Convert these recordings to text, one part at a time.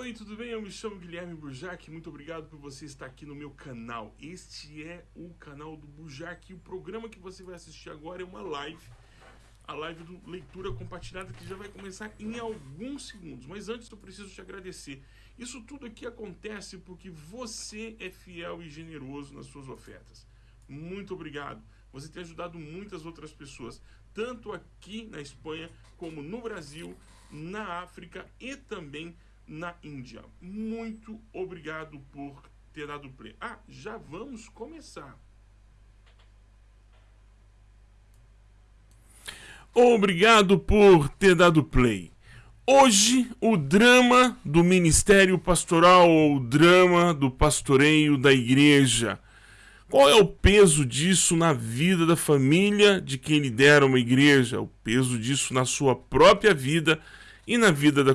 Oi, tudo bem? Eu me chamo Guilherme Burjac. Muito obrigado por você estar aqui no meu canal. Este é o canal do Burjac e o programa que você vai assistir agora é uma live. A live do Leitura Compartilhada que já vai começar em alguns segundos. Mas antes eu preciso te agradecer. Isso tudo aqui acontece porque você é fiel e generoso nas suas ofertas. Muito obrigado. Você tem ajudado muitas outras pessoas, tanto aqui na Espanha como no Brasil, na África e também na Índia. Muito obrigado por ter dado play. Ah, já vamos começar. Obrigado por ter dado play. Hoje, o drama do ministério pastoral ou o drama do pastoreio da igreja. Qual é o peso disso na vida da família de quem lidera uma igreja? O peso disso na sua própria vida e na vida da,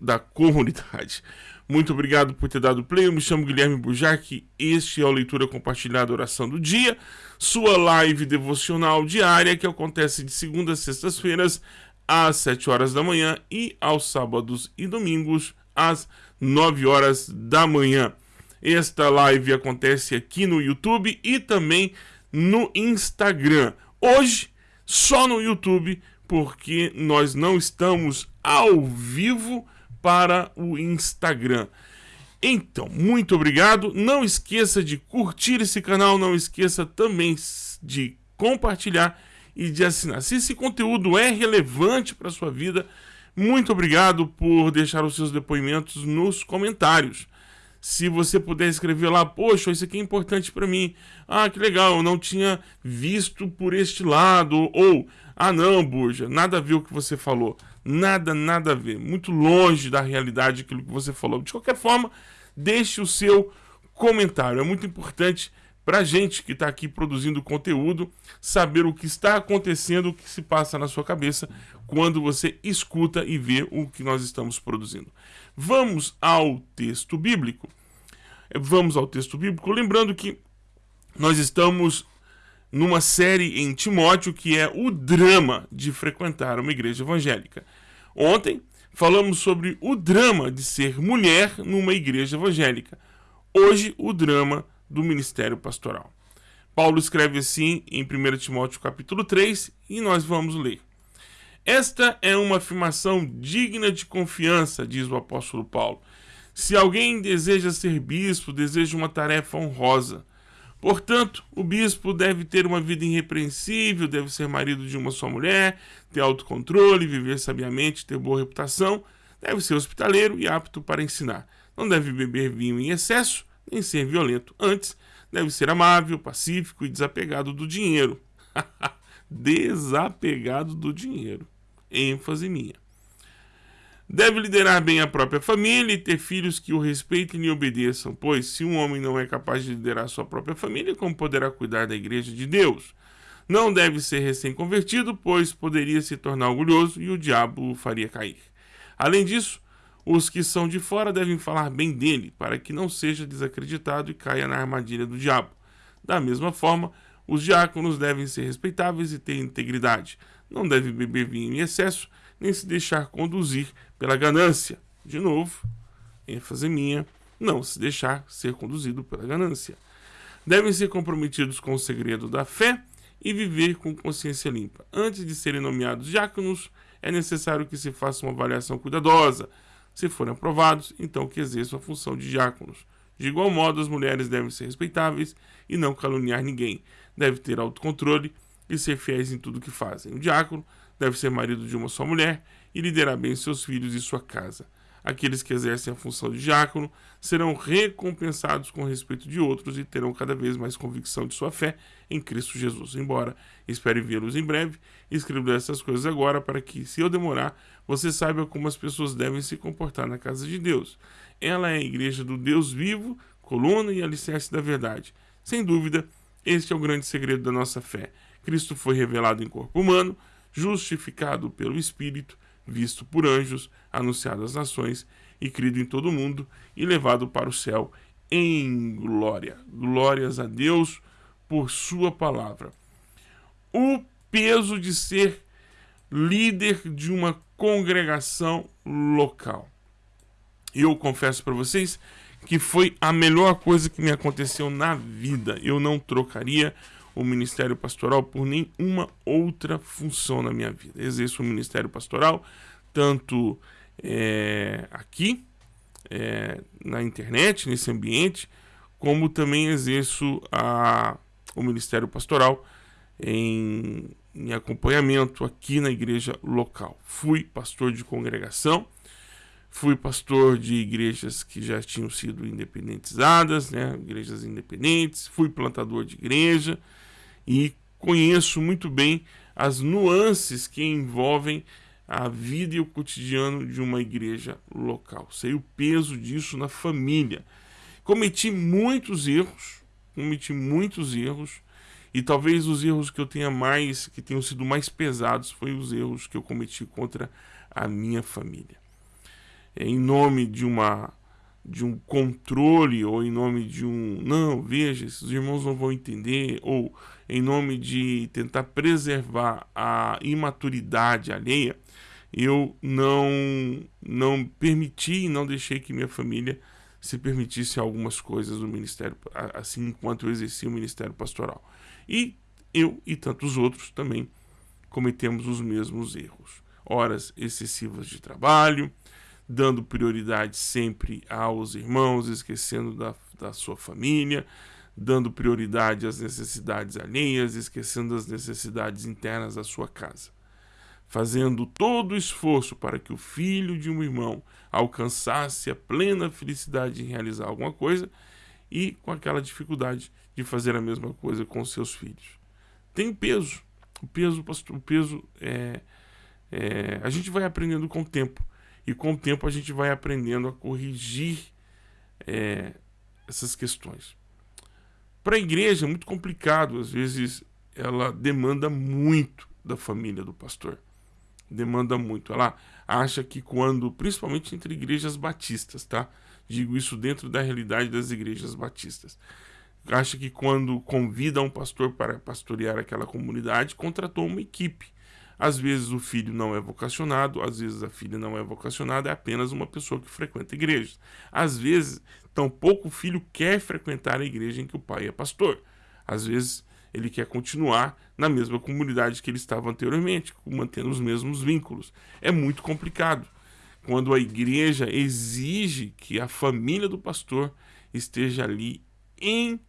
da comunidade. Muito obrigado por ter dado play. Eu me chamo Guilherme Bujac. Este é o Leitura Compartilhada Oração do Dia, sua live devocional diária que acontece de segunda a sextas-feiras às 7 horas da manhã e aos sábados e domingos às 9 horas da manhã. Esta live acontece aqui no YouTube e também no Instagram. Hoje, só no YouTube, porque nós não estamos ao vivo para o Instagram. Então, muito obrigado. Não esqueça de curtir esse canal, não esqueça também de compartilhar e de assinar. Se esse conteúdo é relevante para a sua vida, muito obrigado por deixar os seus depoimentos nos comentários. Se você puder escrever lá, poxa, isso aqui é importante para mim. Ah, que legal, eu não tinha visto por este lado. Ou, ah, não, Burja, nada a ver o que você falou. Nada, nada a ver. Muito longe da realidade aquilo que você falou. De qualquer forma, deixe o seu comentário. É muito importante para a gente que está aqui produzindo conteúdo saber o que está acontecendo, o que se passa na sua cabeça quando você escuta e vê o que nós estamos produzindo. Vamos ao texto bíblico. Vamos ao texto bíblico, lembrando que nós estamos numa série em Timóteo que é o drama de frequentar uma igreja evangélica. Ontem falamos sobre o drama de ser mulher numa igreja evangélica. Hoje, o drama do ministério pastoral. Paulo escreve assim em 1 Timóteo capítulo 3 e nós vamos ler. Esta é uma afirmação digna de confiança, diz o apóstolo Paulo. Se alguém deseja ser bispo, deseja uma tarefa honrosa. Portanto, o bispo deve ter uma vida irrepreensível, deve ser marido de uma só mulher, ter autocontrole, viver sabiamente, ter boa reputação, deve ser hospitaleiro e apto para ensinar. Não deve beber vinho em excesso, nem ser violento. Antes, deve ser amável, pacífico e desapegado do dinheiro. desapegado do dinheiro. ênfase minha. Deve liderar bem a própria família e ter filhos que o respeitem e obedeçam, pois se um homem não é capaz de liderar sua própria família, como poderá cuidar da igreja de Deus? Não deve ser recém-convertido, pois poderia se tornar orgulhoso e o diabo o faria cair. Além disso, os que são de fora devem falar bem dele, para que não seja desacreditado e caia na armadilha do diabo. Da mesma forma, os diáconos devem ser respeitáveis e ter integridade. Não deve beber vinho em excesso, nem se deixar conduzir pela ganância. De novo, ênfase minha, não se deixar ser conduzido pela ganância. Devem ser comprometidos com o segredo da fé e viver com consciência limpa. Antes de serem nomeados diáconos, é necessário que se faça uma avaliação cuidadosa. Se forem aprovados, então que exerçam a função de diáconos. De igual modo, as mulheres devem ser respeitáveis e não caluniar ninguém. Deve ter autocontrole e ser fiéis em tudo que fazem. O diácono deve ser marido de uma só mulher e liderar bem seus filhos e sua casa. Aqueles que exercem a função de diácono serão recompensados com respeito de outros e terão cada vez mais convicção de sua fé em Cristo Jesus. Embora espere vê-los em breve, escrevo essas coisas agora para que, se eu demorar, você saiba como as pessoas devem se comportar na casa de Deus. Ela é a igreja do Deus vivo, coluna e alicerce da verdade. Sem dúvida, este é o grande segredo da nossa fé. Cristo foi revelado em corpo humano, justificado pelo Espírito, visto por anjos, anunciado às nações e crido em todo o mundo e levado para o céu em glória. Glórias a Deus por sua palavra. O peso de ser líder de uma congregação local. Eu confesso para vocês que foi a melhor coisa que me aconteceu na vida. Eu não trocaria o ministério pastoral por nenhuma outra função na minha vida. Exerço o ministério pastoral tanto é, aqui é, na internet, nesse ambiente, como também exerço a, o ministério pastoral em, em acompanhamento aqui na igreja local. Fui pastor de congregação, fui pastor de igrejas que já tinham sido independentizadas, né, igrejas independentes, fui plantador de igreja e conheço muito bem as nuances que envolvem a vida e o cotidiano de uma igreja local. Sei o peso disso na família. Cometi muitos erros, cometi muitos erros, e talvez os erros que eu tenha mais, que tenham sido mais pesados, foi os erros que eu cometi contra a minha família. Em nome de uma de um controle ou em nome de um não, veja, esses irmãos não vão entender ou em nome de tentar preservar a imaturidade alheia, eu não não permiti, não deixei que minha família se permitisse algumas coisas no ministério, assim enquanto eu exercia o ministério pastoral. E eu e tantos outros também cometemos os mesmos erros. Horas excessivas de trabalho, dando prioridade sempre aos irmãos, esquecendo da, da sua família, dando prioridade às necessidades alheias, esquecendo as necessidades internas da sua casa fazendo todo o esforço para que o filho de um irmão alcançasse a plena felicidade em realizar alguma coisa e com aquela dificuldade de fazer a mesma coisa com seus filhos. Tem peso. O peso, o peso é, é, a gente vai aprendendo com o tempo e com o tempo a gente vai aprendendo a corrigir é, essas questões. Para a igreja é muito complicado, às vezes ela demanda muito da família do pastor demanda muito. Ela acha que quando, principalmente entre igrejas batistas, tá? Digo isso dentro da realidade das igrejas batistas. Acha que quando convida um pastor para pastorear aquela comunidade, contratou uma equipe. Às vezes o filho não é vocacionado, às vezes a filha não é vocacionada, é apenas uma pessoa que frequenta igrejas. Às vezes, tampouco o filho quer frequentar a igreja em que o pai é pastor. Às vezes, ele quer continuar na mesma comunidade que ele estava anteriormente, mantendo os mesmos vínculos. É muito complicado. Quando a igreja exige que a família do pastor esteja ali em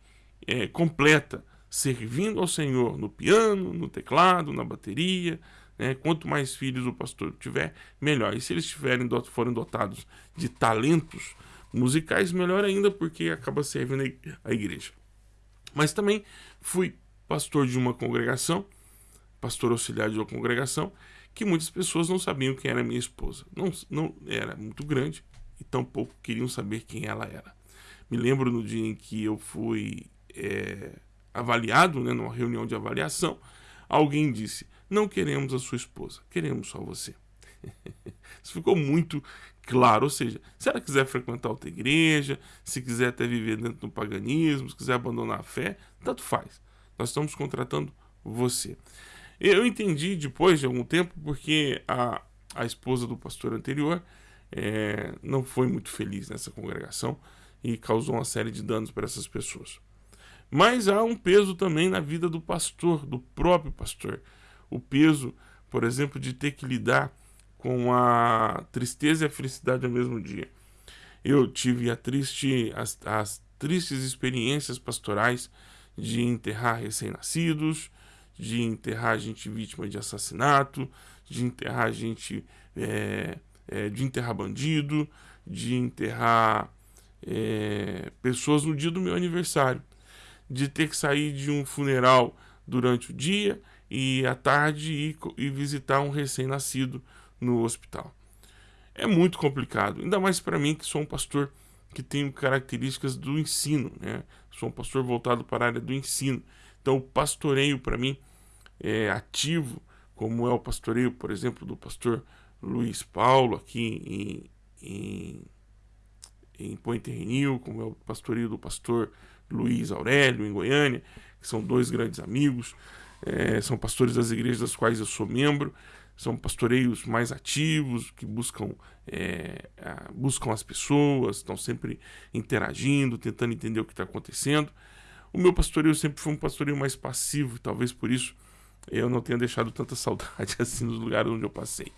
é, completa, servindo ao Senhor no piano, no teclado, na bateria. Né? Quanto mais filhos o pastor tiver, melhor. E se eles tiverem, forem dotados de talentos musicais, melhor ainda, porque acaba servindo a igreja. Mas também fui pastor de uma congregação, pastor auxiliar de uma congregação, que muitas pessoas não sabiam quem era minha esposa. Não, não era muito grande e tampouco queriam saber quem ela era. Me lembro no dia em que eu fui é, avaliado, né, numa reunião de avaliação, alguém disse: Não queremos a sua esposa, queremos só você. Isso ficou muito claro. Ou seja, se ela quiser frequentar outra igreja, se quiser até viver dentro do paganismo, se quiser abandonar a fé, tanto faz. Nós estamos contratando você. Eu entendi depois de algum tempo porque a, a esposa do pastor anterior é, não foi muito feliz nessa congregação e causou uma série de danos para essas pessoas. Mas há um peso também na vida do pastor, do próprio pastor. O peso, por exemplo, de ter que lidar com a tristeza e a felicidade ao mesmo dia. Eu tive a triste, as, as tristes experiências pastorais de enterrar recém-nascidos, de enterrar gente vítima de assassinato, de enterrar gente. É, é, de enterrar bandido, de enterrar é, pessoas no dia do meu aniversário, de ter que sair de um funeral durante o dia e à tarde ir, visitar um recém-nascido no hospital. É muito complicado, ainda mais para mim que sou um pastor que tenho características do ensino, né? Sou um pastor voltado para a área do ensino. Então, o pastoreio para mim é ativo, como é o pastoreio, por exemplo, do pastor Luiz Paulo aqui em, em, em Pointe Renil, como é o pastoreio do pastor Luiz Aurélio em Goiânia, que são dois grandes amigos, é, são pastores das igrejas das quais eu sou membro, são pastoreios mais ativos, que buscam, é, buscam as pessoas, estão sempre interagindo, tentando entender o que está acontecendo. O meu pastoreio sempre foi um pastoreio mais passivo, talvez por isso eu não tenha deixado tanta saudade assim nos lugares onde eu passei.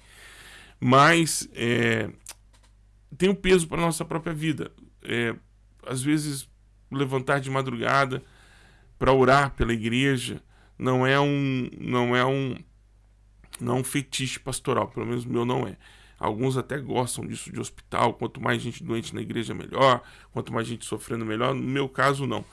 Mas é, tem um peso para a nossa própria vida. É, às vezes, levantar de madrugada para orar pela igreja não é um não é um não é um fetiche pastoral, pelo menos o meu não é. Alguns até gostam disso de hospital, quanto mais gente doente na igreja melhor, quanto mais gente sofrendo melhor. No meu caso não.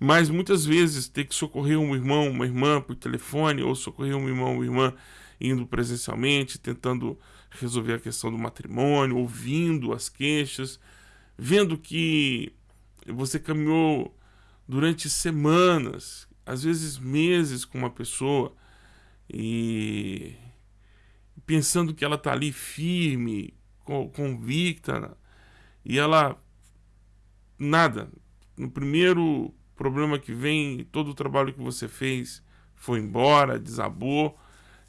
Mas muitas vezes ter que socorrer um irmão, uma irmã por telefone, ou socorrer um irmão, uma irmã indo presencialmente, tentando resolver a questão do matrimônio, ouvindo as queixas, vendo que você caminhou durante semanas, às vezes meses com uma pessoa e pensando que ela está ali firme, convicta, e ela nada. No primeiro problema que vem, todo o trabalho que você fez foi embora, desabou.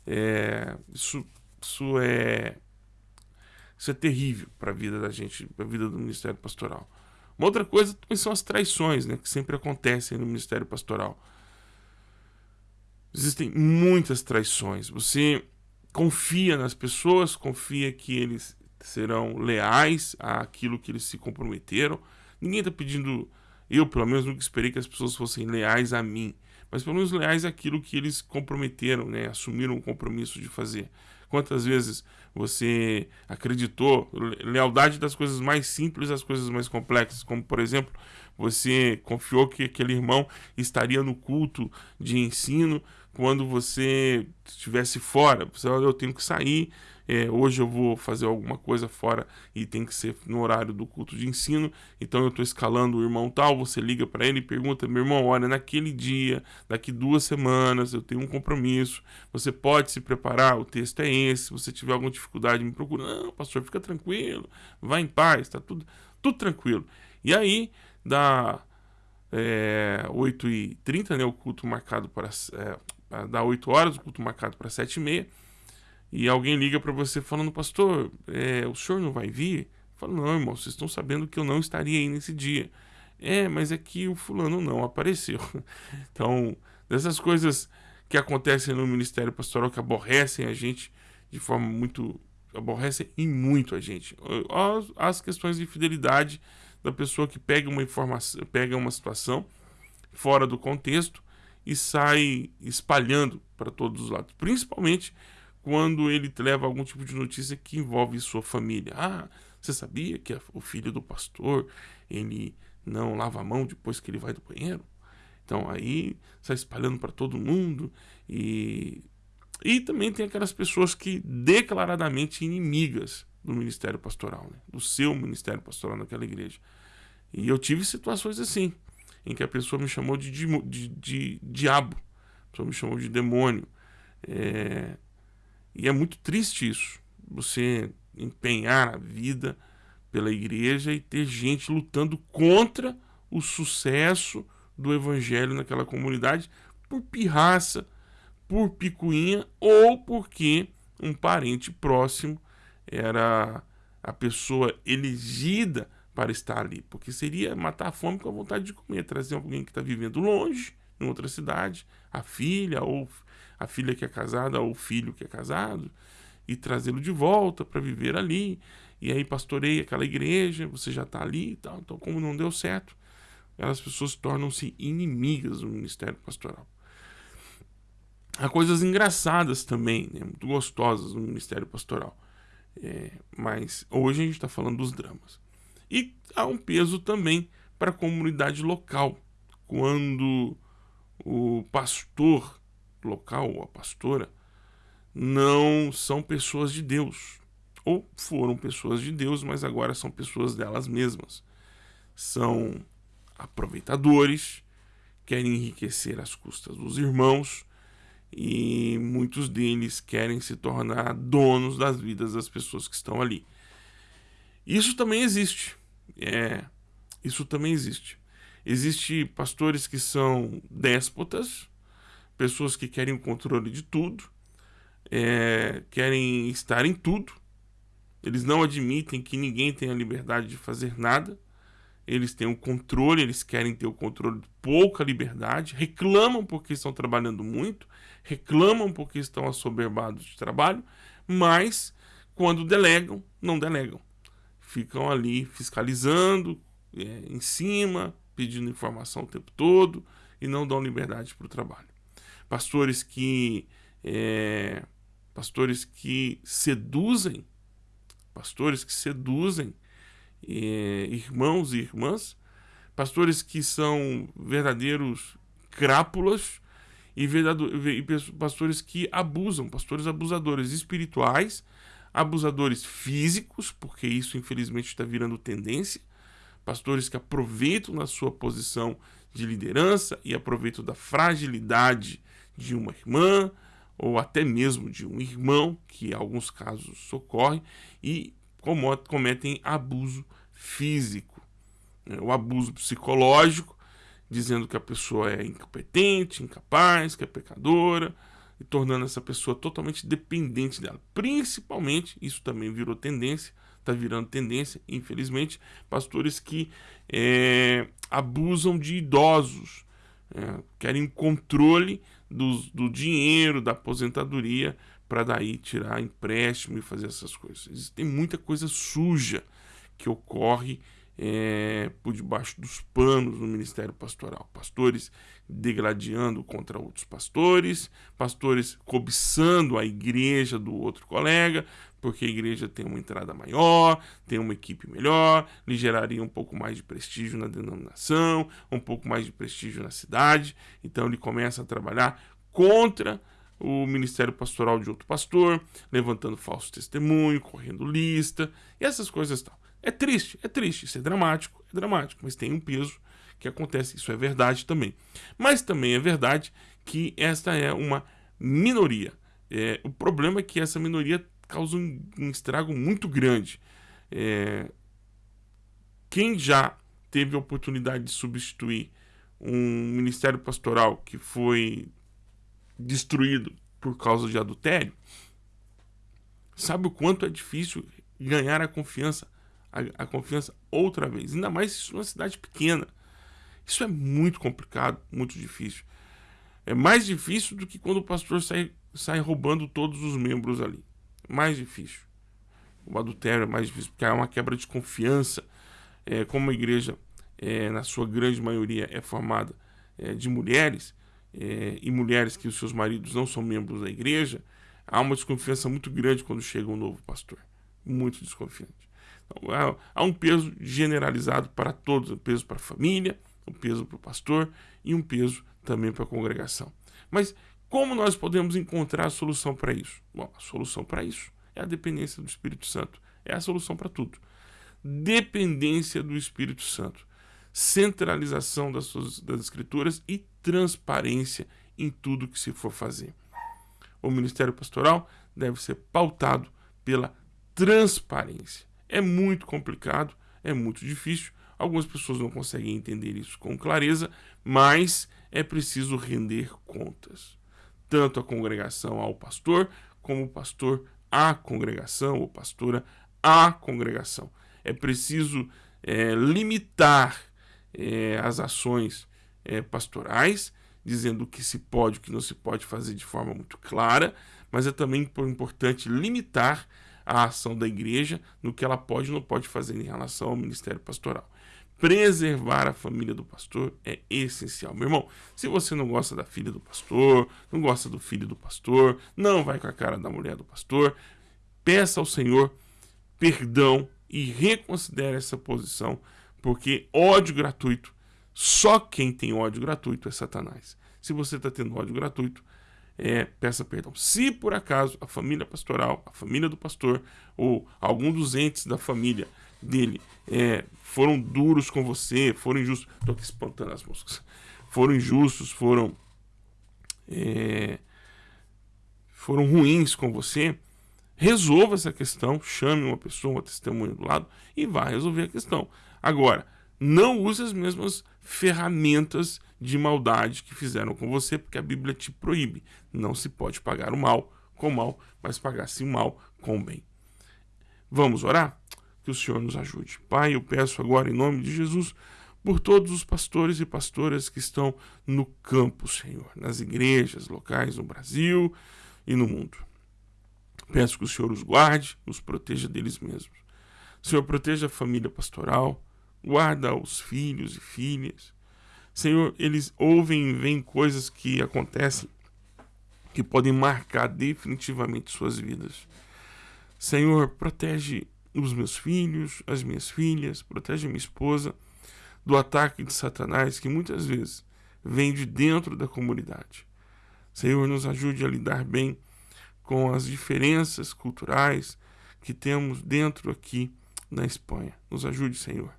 É, isso, isso é isso é terrível para a vida da gente, para a vida do Ministério Pastoral. Uma outra coisa são as traições, né, que sempre acontecem no Ministério Pastoral. Existem muitas traições. Você confia nas pessoas, confia que eles serão leais àquilo que eles se comprometeram. Ninguém está pedindo eu, pelo menos, nunca esperei que as pessoas fossem leais a mim, mas pelo menos leais àquilo que eles comprometeram, né? assumiram o compromisso de fazer. Quantas vezes você acreditou, lealdade das coisas mais simples às coisas mais complexas, como por exemplo, você confiou que aquele irmão estaria no culto de ensino quando você estivesse fora. Você, eu tenho que sair, é, hoje eu vou fazer alguma coisa fora e tem que ser no horário do culto de ensino, então eu estou escalando o irmão tal, você liga para ele e pergunta, meu irmão, olha, naquele dia, daqui duas semanas, eu tenho um compromisso, você pode se preparar, o texto é esse, se você tiver alguma dificuldade, me procura. Não, pastor, fica tranquilo, vai em paz, está tudo, tudo tranquilo. E aí, dá é, 8h30, né, o culto marcado para... É, dá 8 horas, o culto marcado para 7h30, e alguém liga para você falando, pastor, é, o senhor não vai vir? Fala, não, irmão, vocês estão sabendo que eu não estaria aí nesse dia. É, mas é que o fulano não apareceu. Então, dessas coisas que acontecem no ministério pastoral que aborrecem a gente de forma muito. aborrecem e muito a gente. As questões de fidelidade da pessoa que pega uma informação, pega uma situação fora do contexto e sai espalhando para todos os lados. Principalmente quando ele leva algum tipo de notícia que envolve sua família. Ah, você sabia que o filho do pastor, ele não lava a mão depois que ele vai do banheiro? Então aí sai espalhando para todo mundo e e também tem aquelas pessoas que declaradamente inimigas do ministério pastoral, né? do seu ministério pastoral naquela igreja. E eu tive situações assim, em que a pessoa me chamou de, de, de, de diabo, a pessoa me chamou de demônio. É, e é muito triste isso. Você empenhar a vida pela igreja e ter gente lutando contra o sucesso do evangelho naquela comunidade por pirraça, por picuinha ou porque um parente próximo era a pessoa elegida para estar ali. Porque seria matar a fome com a vontade de comer, trazer alguém que está vivendo longe, em outra cidade, a filha ou a filha que é casada ou o filho que é casado e trazê-lo de volta para viver ali. E aí pastorei aquela igreja, você já está ali e tal. Então, como não deu certo, as pessoas tornam-se inimigas do ministério pastoral. Há coisas engraçadas também, né, muito gostosas no ministério pastoral. É, mas hoje a gente está falando dos dramas. E há um peso também para a comunidade local. Quando o pastor local ou a pastora não são pessoas de Deus. Ou foram pessoas de Deus, mas agora são pessoas delas mesmas. São aproveitadores, querem enriquecer às custas dos irmãos e muitos deles querem se tornar donos das vidas das pessoas que estão ali. Isso também existe. É, isso também existe. Existem pastores que são déspotas, pessoas que querem o controle de tudo. é, querem estar em tudo, eles não admitem que ninguém tenha liberdade de fazer nada, eles têm o controle, eles querem ter o controle de pouca liberdade, reclamam porque estão trabalhando muito, reclamam porque estão assoberbados de trabalho, mas quando delegam, não delegam. Ficam ali fiscalizando, é, em cima, pedindo informação o tempo todo e não dão liberdade para o trabalho. Pastores que é, pastores que seduzem, pastores que seduzem é, irmãos e irmãs, pastores que são verdadeiros crápulas e, e pastores que abusam, pastores abusadores espirituais, abusadores físicos, porque isso infelizmente está virando tendência, pastores que aproveitam na sua posição de liderança e aproveitam da fragilidade de uma irmã ou até mesmo de um irmão, que em alguns casos socorre, e cometem abuso físico, né? o abuso psicológico, dizendo que a pessoa é incompetente, incapaz, que é pecadora, e tornando essa pessoa totalmente dependente dela. Principalmente, isso também virou tendência, está virando tendência, infelizmente, pastores que é, abusam de idosos, é, querem controle do, dinheiro, da aposentadoria, para daí tirar empréstimo e fazer essas coisas. Tem muita coisa suja que ocorre é, por debaixo dos panos no ministério pastoral. Pastores degladiando contra outros pastores, pastores cobiçando a igreja do outro colega, porque a igreja tem uma entrada maior, tem uma equipe melhor, lhe geraria um pouco mais de prestígio na denominação, um pouco mais de prestígio na cidade. Então ele começa a trabalhar contra o ministério pastoral de outro pastor, levantando falso testemunho, correndo lista e essas coisas tal. É triste, é triste, isso é dramático, é dramático, mas tem um peso que acontece, isso é verdade também. Mas também é verdade que esta é uma minoria. É, o problema é que essa minoria causa um, um estrago muito grande. É, quem já teve a oportunidade de substituir um ministério pastoral que foi destruído por causa de adultério, sabe o quanto é difícil ganhar a confiança a, a confiança outra vez. Ainda mais se uma cidade pequena. Isso é muito complicado, muito difícil. É mais difícil do que quando o pastor sai, sai roubando todos os membros ali. Mais difícil. O adultério é mais difícil, porque há uma quebra de confiança. É, como a igreja, é, na sua grande maioria, é formada é, de mulheres, é, e mulheres que os seus maridos não são membros da igreja, há uma desconfiança muito grande quando chega um novo pastor. Muito desconfiante. Há um peso generalizado para todos, um peso para a família, um peso para o pastor e um peso também para a congregação. Mas como nós podemos encontrar a solução para isso? Bom, a solução para isso é a dependência do Espírito Santo. É a solução para tudo. Dependência do Espírito Santo. Centralização das, suas, das Escrituras e transparência em tudo que se for fazer. O ministério pastoral deve ser pautado pela transparência. É muito complicado, é muito difícil. Algumas pessoas não conseguem entender isso com clareza, mas é preciso render contas. Tanto a congregação ao pastor, como o pastor à congregação, ou pastora à congregação. É preciso é, limitar é, as ações é, pastorais, dizendo o que se pode e o que não se pode fazer de forma muito clara, mas é também importante limitar a ação da igreja no que ela pode e não pode fazer em relação ao ministério pastoral. Preservar a família do pastor é essencial. Meu irmão, se você não gosta da filha do pastor, não gosta do filho do pastor, não vai com a cara da mulher do pastor, peça ao Senhor perdão e reconsidere essa posição, porque ódio gratuito, só quem tem ódio gratuito é Satanás. Se você está tendo ódio gratuito, é, peça perdão. Se por acaso a família pastoral, a família do pastor ou algum dos entes da família dele é, foram duros com você, foram injustos, estou aqui espantando as moscas, foram injustos, foram é, foram ruins com você, resolva essa questão, chame uma pessoa, uma testemunha do lado e vá resolver a questão. Agora, não use as mesmas ferramentas de maldade que fizeram com você, porque a Bíblia te proíbe. Não se pode pagar o mal com mal, mas pagasse o mal com o bem. Vamos orar? Que o Senhor nos ajude. Pai, eu peço agora em nome de Jesus por todos os pastores e pastoras que estão no campo, Senhor, nas igrejas locais no Brasil e no mundo. Peço que o Senhor os guarde, os proteja deles mesmos. Senhor, proteja a família pastoral, guarda os filhos e filhas. Senhor, eles ouvem e veem coisas que acontecem que podem marcar definitivamente suas vidas. Senhor, protege os meus filhos, as minhas filhas, protege minha esposa do ataque de Satanás que muitas vezes vem de dentro da comunidade. Senhor, nos ajude a lidar bem com as diferenças culturais que temos dentro aqui na Espanha. Nos ajude, Senhor.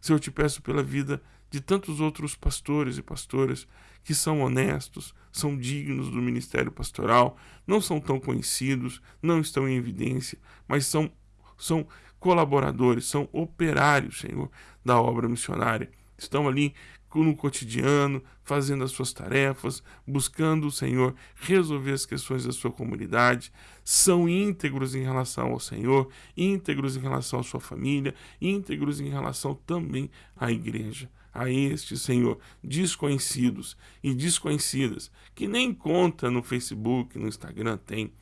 Senhor, eu te peço pela vida de tantos outros pastores e pastoras que são honestos, são dignos do ministério pastoral, não são tão conhecidos, não estão em evidência, mas são, são colaboradores, são operários, Senhor, da obra missionária. Estão ali no cotidiano, fazendo as suas tarefas, buscando o Senhor resolver as questões da sua comunidade, são íntegros em relação ao Senhor, íntegros em relação à sua família, íntegros em relação também à igreja. A este, Senhor, desconhecidos e desconhecidas, que nem conta no Facebook, no Instagram tem,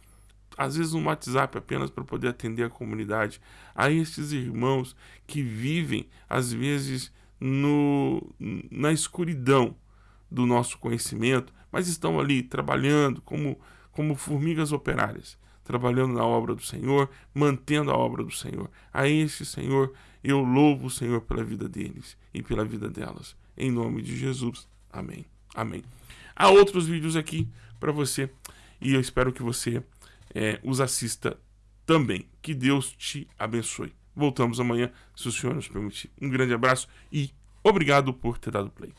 às vezes um WhatsApp apenas para poder atender a comunidade, a estes irmãos que vivem, às vezes, no, na escuridão do nosso conhecimento, mas estão ali trabalhando como, como formigas operárias, trabalhando na obra do Senhor, mantendo a obra do Senhor. A este Senhor, eu louvo o Senhor pela vida deles e pela vida delas. Em nome de Jesus. Amém. Amém. Há outros vídeos aqui para você e eu espero que você é, os assista também. Que Deus te abençoe. Voltamos amanhã, se o Senhor nos permitir. Um grande abraço e obrigado por ter dado play.